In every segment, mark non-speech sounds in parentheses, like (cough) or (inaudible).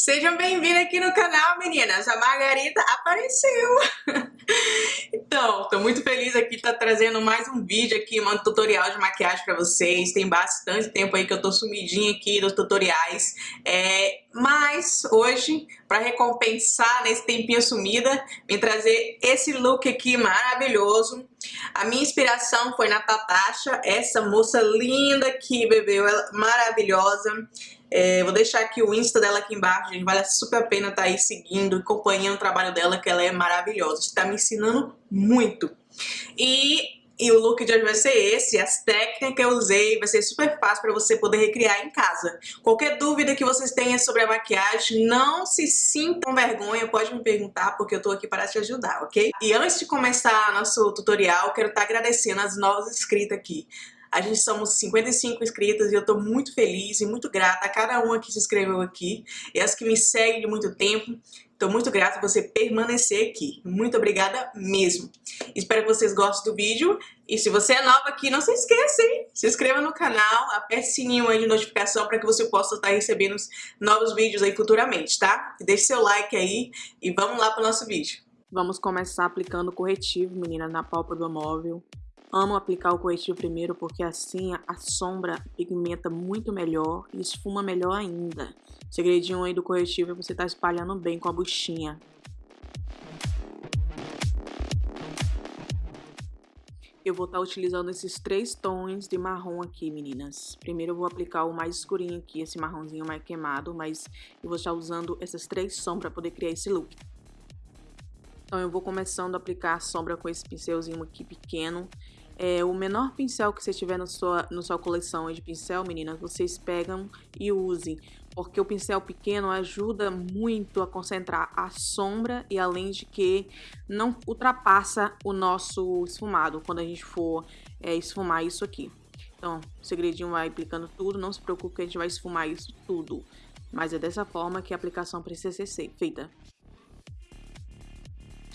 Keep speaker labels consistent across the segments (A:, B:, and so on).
A: Sejam bem-vindos aqui no canal, meninas. A Margarita apareceu. (laughs) então, tô muito feliz aqui de tá trazendo mais um vídeo aqui, um tutorial de maquiagem pra vocês. Tem bastante tempo aí que eu tô sumidinha aqui nos tutoriais. É, mas hoje, para recompensar nesse tempinho sumida, vim trazer esse look aqui maravilhoso. A minha inspiração foi na Tatasha, essa moça linda aqui, bebê, ela maravilhosa. É, vou deixar aqui o Insta dela aqui embaixo, gente. Vale super a pena estar tá aí seguindo, acompanhando o trabalho dela, que ela é maravilhosa. Está me ensinando muito. E, e o look de hoje vai ser esse, as técnicas que eu usei, vai ser super fácil para você poder recriar em casa. Qualquer dúvida que vocês tenham sobre a maquiagem, não se sintam vergonha, pode me perguntar, porque eu tô aqui para te ajudar, ok? E antes de começar nosso tutorial, quero estar tá agradecendo as novas inscritas aqui. A gente somos 55 inscritas e eu tô muito feliz e muito grata a cada uma que se inscreveu aqui e as que me seguem de muito tempo. Tô muito grata por você permanecer aqui. Muito obrigada mesmo. Espero que vocês gostem do vídeo. E se você é nova aqui, não se esqueça, hein? Se inscreva no canal, aperte o sininho aí de notificação para que você possa estar recebendo novos vídeos aí futuramente, tá? Deixe seu like aí e vamos lá pro nosso vídeo. Vamos começar aplicando corretivo, menina, na pálpebra móvel. Amo aplicar o corretivo primeiro porque assim a sombra pigmenta muito melhor e esfuma melhor ainda. O segredinho aí do corretivo é você estar tá espalhando bem com a buchinha. Eu vou estar tá utilizando esses três tons de marrom aqui, meninas. Primeiro eu vou aplicar o mais escurinho aqui, esse marronzinho mais queimado, mas eu vou estar usando essas três sombras para poder criar esse look. Então eu vou começando a aplicar a sombra com esse pincelzinho aqui pequeno é, o menor pincel que você tiver na sua, na sua coleção de pincel, meninas, vocês pegam e usem. Porque o pincel pequeno ajuda muito a concentrar a sombra e além de que não ultrapassa o nosso esfumado quando a gente for é, esfumar isso aqui. Então, o segredinho vai aplicando tudo, não se preocupe que a gente vai esfumar isso tudo. Mas é dessa forma que a aplicação precisa ser feita.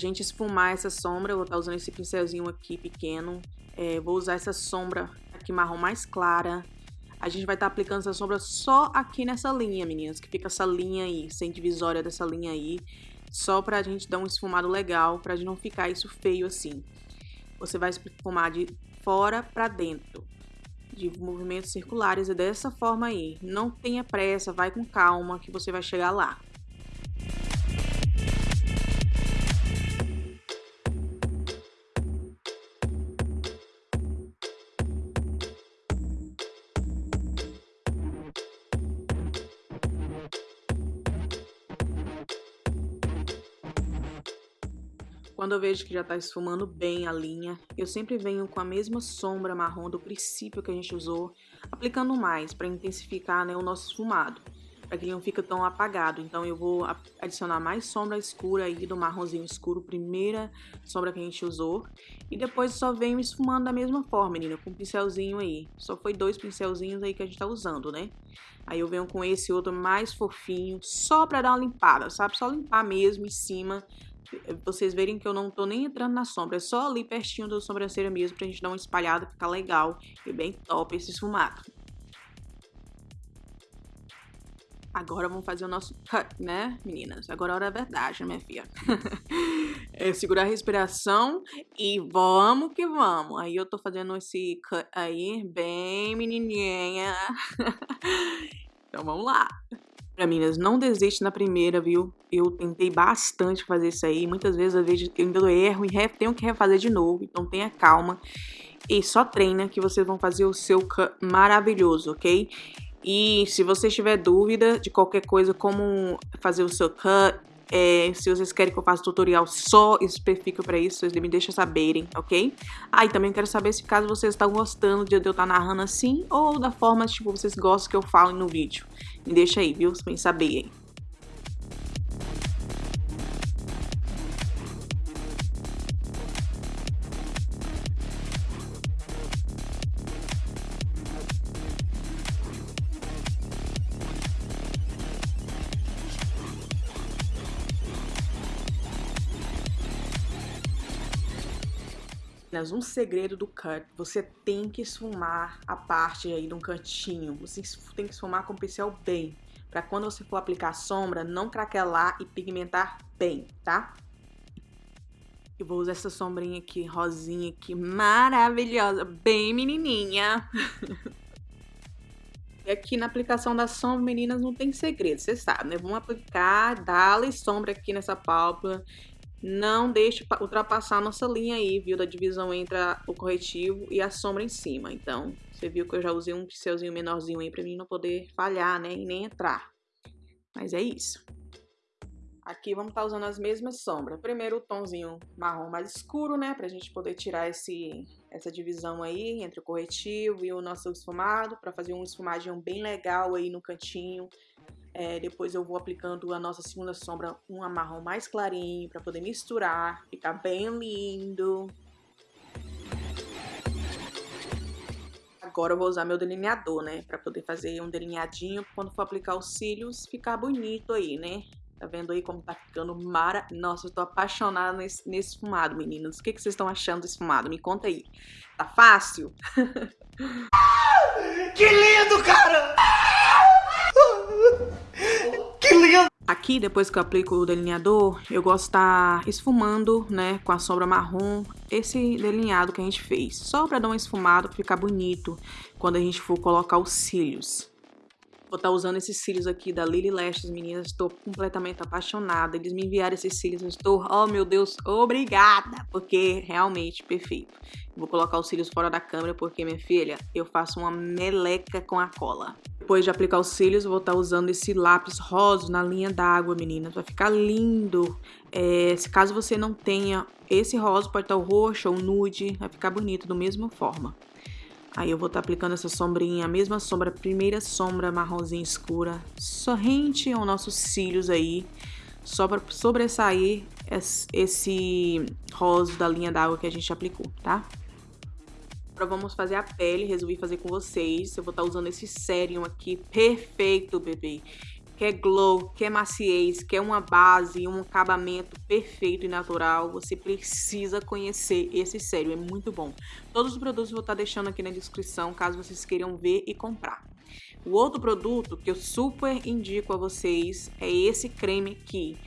A: Gente, esfumar essa sombra, eu vou estar usando esse pincelzinho aqui pequeno é, vou usar essa sombra aqui marrom mais clara. A gente vai estar tá aplicando essa sombra só aqui nessa linha, meninas, que fica essa linha aí, sem divisória dessa linha aí. Só pra gente dar um esfumado legal, pra gente não ficar isso feio assim. Você vai esfumar de fora pra dentro, de movimentos circulares, é dessa forma aí. Não tenha pressa, vai com calma que você vai chegar lá. Quando eu vejo que já está esfumando bem a linha, eu sempre venho com a mesma sombra marrom do princípio que a gente usou, aplicando mais para intensificar né, o nosso esfumado, para que ele não fique tão apagado. Então eu vou adicionar mais sombra escura aí do marronzinho escuro, primeira sombra que a gente usou, e depois só venho esfumando da mesma forma, menina, com um pincelzinho aí. Só foi dois pincelzinhos aí que a gente tá usando, né? Aí eu venho com esse outro mais fofinho, só para dar uma limpada, sabe? Só limpar mesmo em cima vocês verem que eu não tô nem entrando na sombra, é só ali pertinho da sobrancelha mesmo pra gente dar uma espalhada, ficar legal e bem top esse esfumado. Agora vamos fazer o nosso cut, né, meninas? Agora é a hora da verdade, minha filha. (laughs) é segurar a respiração e vamos que vamos. Aí eu tô fazendo esse cut aí, bem menininha. (laughs) então vamos lá. Pra meninas, não desiste na primeira, viu? Eu tentei bastante fazer isso aí. Muitas vezes eu vejo eu ainda erro e tenho que refazer de novo. Então tenha calma. E só treina que vocês vão fazer o seu maravilhoso, ok? E se você tiver dúvida de qualquer coisa, como fazer o seu cut, é, se vocês querem que eu faça tutorial só específico para isso, vocês me deixam saberem, ok? Ah, e também quero saber se caso vocês estão gostando de eu estar narrando assim ou da forma, tipo, vocês gostam que eu falo no vídeo. Me deixa aí, viu? Pra saber. Um segredo do cut, você tem que esfumar a parte aí de um cantinho, você tem que esfumar com o pincel bem, para quando você for aplicar sombra, não craquelar e pigmentar bem, tá? Eu vou usar essa sombrinha aqui, rosinha aqui, maravilhosa, bem menininha. (laughs) e aqui na aplicação da sombra, meninas, não tem segredo, vocês sabem, né? Vamos aplicar, dar sombra aqui nessa pálpebra. Não deixe ultrapassar a nossa linha aí, viu? Da divisão entre o corretivo e a sombra em cima. Então, você viu que eu já usei um pincelzinho menorzinho aí pra mim não poder falhar, né? E nem entrar. Mas é isso. Aqui vamos estar tá usando as mesmas sombras. Primeiro o tomzinho marrom mais escuro, né? Pra gente poder tirar esse, essa divisão aí entre o corretivo e o nosso esfumado. Pra fazer um esfumadinho bem legal aí no cantinho. É, depois eu vou aplicando a nossa segunda sombra, um marrom mais clarinho, pra poder misturar. Ficar bem lindo. Agora eu vou usar meu delineador, né? Pra poder fazer um delineadinho. Quando for aplicar os cílios, ficar bonito aí, né? Tá vendo aí como tá ficando mara... Nossa, eu tô apaixonada nesse, nesse fumado, meninas. O que, que vocês estão achando desse fumado? Me conta aí. Tá fácil? (laughs)
B: que lindo, cara! Lindo!
A: Aqui, depois que eu aplico o delineador, eu gosto de estar tá esfumando, né, com a sombra marrom, esse delineado que a gente fez. Só pra dar um esfumado, pra ficar bonito quando a gente for colocar os cílios. Vou estar tá usando esses cílios aqui da Lily Lashes, meninas. Estou completamente apaixonada. Eles me enviaram esses cílios. Eu estou, oh meu Deus, obrigada! Porque realmente perfeito. Vou colocar os cílios fora da câmera porque, minha filha, eu faço uma meleca com a cola. Depois de aplicar os cílios, vou estar tá usando esse lápis rosa na linha d'água, meninas. Vai ficar lindo. É, se caso você não tenha esse rosa, pode estar tá o roxo ou nude. Vai ficar bonito da mesma forma. Aí eu vou estar tá aplicando essa sombrinha, a mesma sombra, a primeira sombra marronzinha escura, sorrente aos nossos cílios aí, só para sobressair esse rosa da linha d'água que a gente aplicou, tá? Agora vamos fazer a pele, resolvi fazer com vocês. Eu vou estar tá usando esse sérum aqui, perfeito, bebê quer glow, quer maciez, quer uma base, um acabamento perfeito e natural, você precisa conhecer esse sério, é muito bom. Todos os produtos eu vou estar deixando aqui na descrição, caso vocês queiram ver e comprar. O outro produto que eu super indico a vocês é esse creme aqui.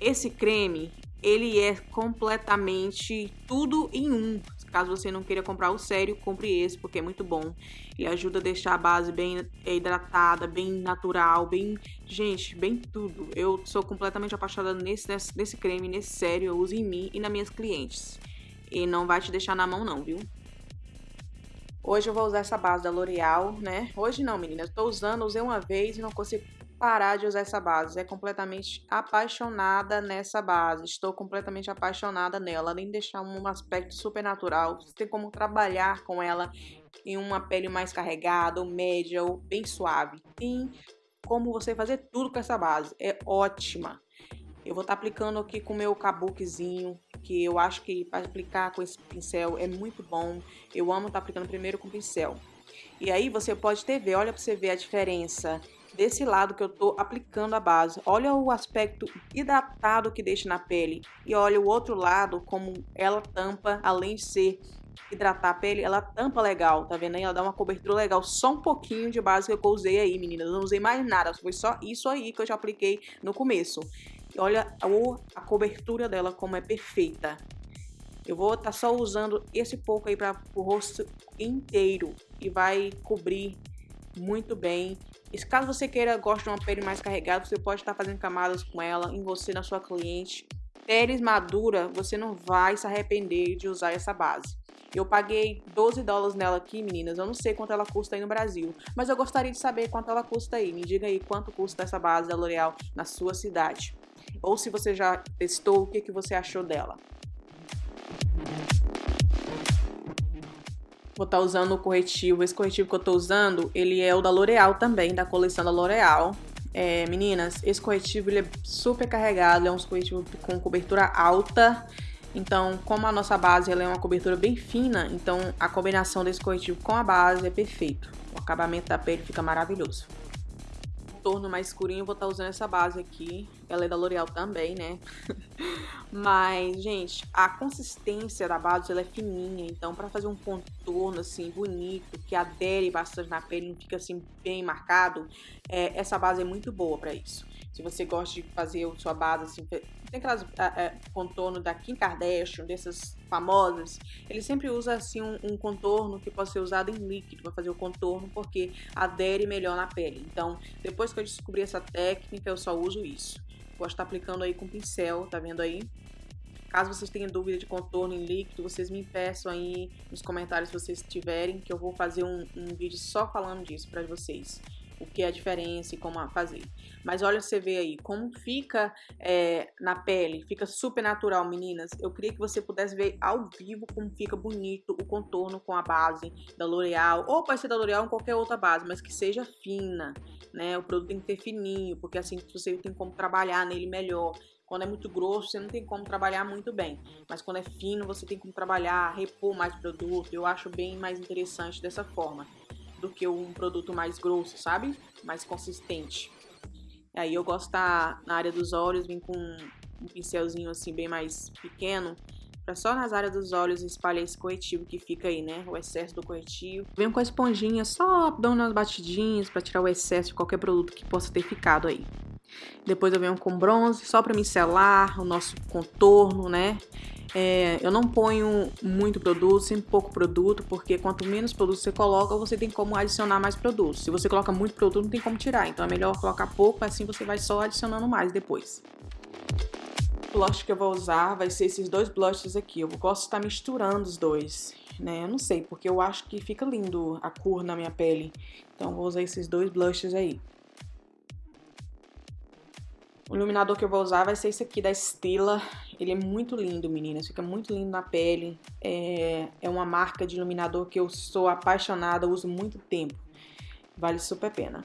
A: Esse creme, ele é completamente tudo em um. Caso você não queira comprar o sério, compre esse, porque é muito bom. Ele ajuda a deixar a base bem hidratada, bem natural, bem... Gente, bem tudo. Eu sou completamente apaixonada nesse, nesse, nesse creme, nesse sério. Eu uso em mim e nas minhas clientes. E não vai te deixar na mão não, viu? Hoje eu vou usar essa base da L'Oreal, né? Hoje não, meninas. Estou usando, usei uma vez e não consigo parar de usar essa base. É completamente apaixonada nessa base. Estou completamente apaixonada nela. Além de deixar um aspecto super natural, você tem como trabalhar com ela em uma pele mais carregada, ou média, ou bem suave. Tem como você fazer tudo com essa base. É ótima. Eu vou estar tá aplicando aqui com o meu kabukizinho, que eu acho que para aplicar com esse pincel é muito bom. Eu amo estar tá aplicando primeiro com pincel. E aí você pode ter ver, olha para você ver a diferença desse lado que eu tô aplicando a base. Olha o aspecto hidratado que deixa na pele. E olha o outro lado, como ela tampa, além de ser hidratar a pele, ela tampa legal, tá vendo aí? Ela dá uma cobertura legal, só um pouquinho de base que eu usei aí, meninas. Não usei mais nada, foi só isso aí que eu já apliquei no começo. E olha a cobertura dela como é perfeita. Eu vou estar tá só usando esse pouco aí para o rosto inteiro e vai cobrir muito bem. E caso você queira, goste de uma pele mais carregada, você pode estar fazendo camadas com ela, em você, na sua cliente. Pele madura, você não vai se arrepender de usar essa base. Eu paguei 12 dólares nela aqui, meninas. Eu não sei quanto ela custa aí no Brasil. Mas eu gostaria de saber quanto ela custa aí. Me diga aí quanto custa essa base da L'Oreal na sua cidade. Ou se você já testou, o que, que você achou dela. Vou estar tá usando o corretivo. Esse corretivo que eu tô usando, ele é o da L'Oreal também, da coleção da L'Oreal. É, meninas, esse corretivo ele é super carregado, é um corretivo com cobertura alta. Então, como a nossa base ela é uma cobertura bem fina, então a combinação desse corretivo com a base é perfeito. O acabamento da pele fica maravilhoso. contorno mais escurinho, vou estar tá usando essa base aqui. Ela é da L'Oreal também, né? (laughs) Mas, gente, a consistência da base, ela é fininha. Então, pra fazer um contorno, assim, bonito, que adere bastante na pele, não fica, assim, bem marcado, é, essa base é muito boa pra isso. Se você gosta de fazer a sua base, assim, tem aquelas é, contorno da Kim Kardashian, dessas famosas, ele sempre usa assim um, um, contorno que pode ser usado em líquido para fazer o contorno, porque adere melhor na pele. Então, depois que eu descobri essa técnica, eu só uso isso. Vou estar aplicando aí com pincel, tá vendo aí? Caso vocês tenham dúvida de contorno em líquido, vocês me peçam aí nos comentários se vocês tiverem, que eu vou fazer um, um vídeo só falando disso para vocês o que é a diferença e como fazer. Mas olha, você vê aí como fica é, na pele, fica super natural, meninas. Eu queria que você pudesse ver ao vivo como fica bonito o contorno com a base da L'Oreal, ou pode ser da L'Oreal ou qualquer outra base, mas que seja fina, né? O produto tem que ter fininho, porque assim você tem como trabalhar nele melhor. Quando é muito grosso, você não tem como trabalhar muito bem. Mas quando é fino, você tem como trabalhar, repor mais produto. Eu acho bem mais interessante dessa forma do que um produto mais grosso, sabe? Mais consistente. Aí eu gosto tá na área dos olhos, vim com um pincelzinho assim bem mais pequeno, para só nas áreas dos olhos espalhar esse corretivo que fica aí, né? O excesso do corretivo. Venho com a esponjinha só dando umas batidinhas para tirar o excesso de qualquer produto que possa ter ficado aí. Depois eu venho com bronze só para micelar o nosso contorno, né? É, eu não ponho muito produto, sempre pouco produto, porque quanto menos produto você coloca, você tem como adicionar mais produtos. Se você coloca muito produto, não tem como tirar. Então é melhor colocar pouco, assim você vai só adicionando mais depois. O blush que eu vou usar vai ser esses dois blushes aqui. Eu gosto de estar misturando os dois, né? Eu não sei, porque eu acho que fica lindo a cor na minha pele. Então vou usar esses dois blushes aí. O iluminador que eu vou usar vai ser esse aqui da Stila. Ele é muito lindo, meninas. Fica muito lindo na pele. É, é uma marca de iluminador que eu sou apaixonada, uso muito tempo. Vale super pena.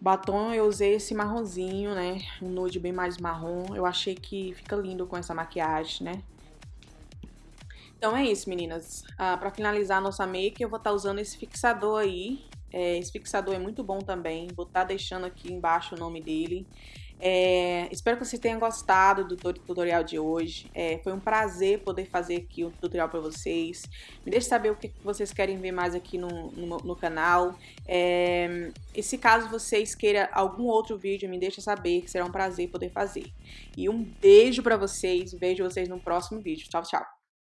A: Batom eu usei esse marronzinho, né? Um nude bem mais marrom. Eu achei que fica lindo com essa maquiagem, né? Então é isso, meninas. Ah, pra finalizar a nossa make, eu vou estar tá usando esse fixador aí. É, esse fixador é muito bom também. Vou estar tá deixando aqui embaixo o nome dele. É, espero que vocês tenham gostado do tutorial de hoje. É, foi um prazer poder fazer aqui um tutorial para vocês. Me deixe saber o que vocês querem ver mais aqui no, no, no canal. É, e se caso vocês queiram algum outro vídeo, me deixe saber, que será um prazer poder fazer. E um beijo para vocês. Vejo vocês no próximo vídeo. Tchau, tchau.